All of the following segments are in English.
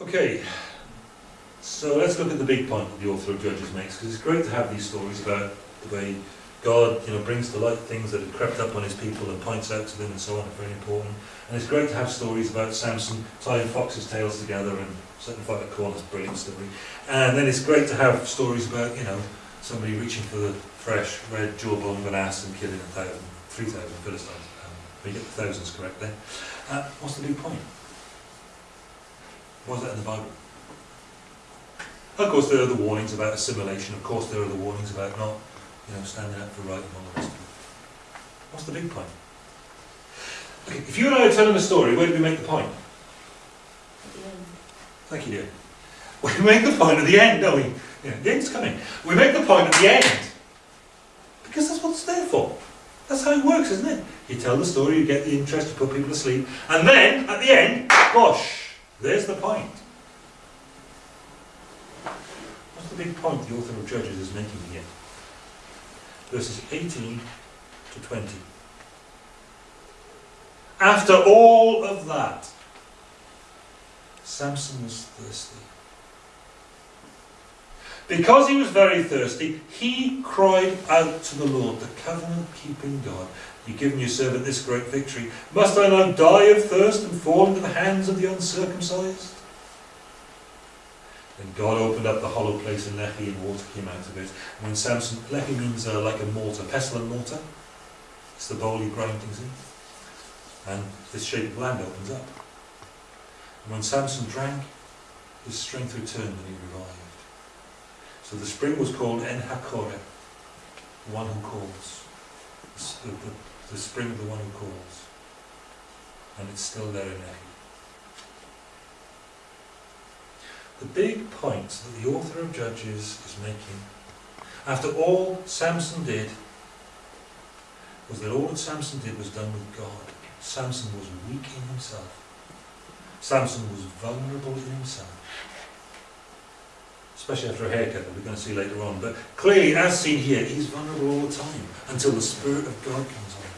Okay, so let's look at the big point that the author of Judges makes, because it's great to have these stories about the way God, you know, brings to light things that have crept up on his people and points out to them and so on, it's very important. And it's great to have stories about Samson tying foxes' tails together and setting fire to corn, that's a brilliant story. And then it's great to have stories about, you know, somebody reaching for the fresh red jawbone of an ass and killing a thousand, three thousand Philistines. Um, we get the thousands correct there. Uh, what's the big point? What's that in the Bible? Of course, there are the warnings about assimilation. Of course, there are the warnings about not, you know, standing up for right and all the rest of it. What's the big point? Okay, if you and I are telling a story, where do we make the point? At the end. Thank you, dear. We make the point at the end, don't we? Yeah, the end's coming. We make the point at the end. Because that's what it's there for. That's how it works, isn't it? You tell the story, you get the interest, you put people to sleep, and then, at the end, gosh, there's the point. What's the big point the author of Judges is making here? Verses 18 to 20. After all of that, Samson was thirsty. Because he was very thirsty, he cried out to the Lord, the covenant keeping God. You've given your servant this great victory. Must I now die of thirst and fall into the hands of the uncircumcised? Then God opened up the hollow place in Lehi and water came out of it. And when Samson, Lehi means uh, like a mortar, pestle and mortar. It's the bowl you grind things in. And this shape of land opens up. And when Samson drank, his strength returned and he revived. So the spring was called En Hakore, the one who calls. The, the, the spring of the one who calls. And it's still there in Lehi. The big point that the author of Judges is making, after all Samson did, was that all that Samson did was done with God. Samson was weak in himself. Samson was vulnerable in himself. Especially after a haircut that we're going to see later on. But clearly, as seen here, he's vulnerable all the time until the Spirit of God comes on him.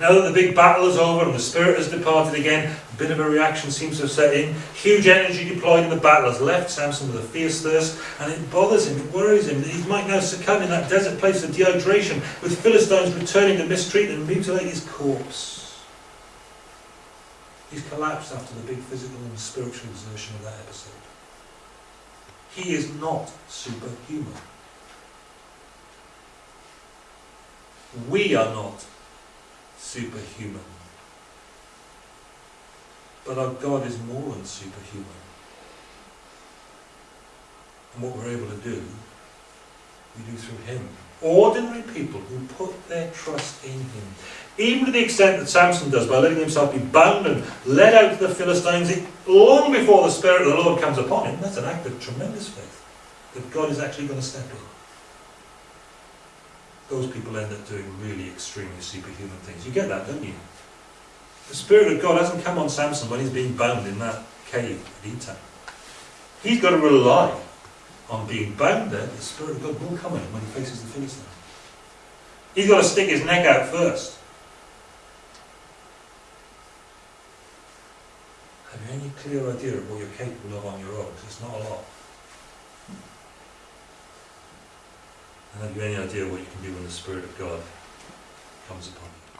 Now that the big battle is over and the Spirit has departed again, a bit of a reaction seems to have set in. Huge energy deployed in the battle has left Samson with a fierce thirst, and it bothers him, it worries him that he might now succumb in that desert place of dehydration, with Philistines returning to mistreat and mutilate his corpse. He's collapsed after the big physical and spiritual exertion of that episode. He is not superhuman. We are not superhuman. But our God is more than superhuman. And what we're able to do, we do through Him. Ordinary people who put their trust in Him. Even to the extent that Samson does by letting himself be bound and led out to the Philistines long before the Spirit of the Lord comes upon him. That's an act of tremendous faith. That God is actually going to step in. Those people end up doing really extremely superhuman things. You get that, don't you? The Spirit of God hasn't come on Samson when he's being bound in that cave at Etam. He's got to rely on being bound there. The Spirit of God will come in when he faces the Philistines. He's got to stick his neck out first. Have you any clear idea of what you're capable of on your own? 'Cause it's not a lot. And have you any idea what you can do when the Spirit of God comes upon you?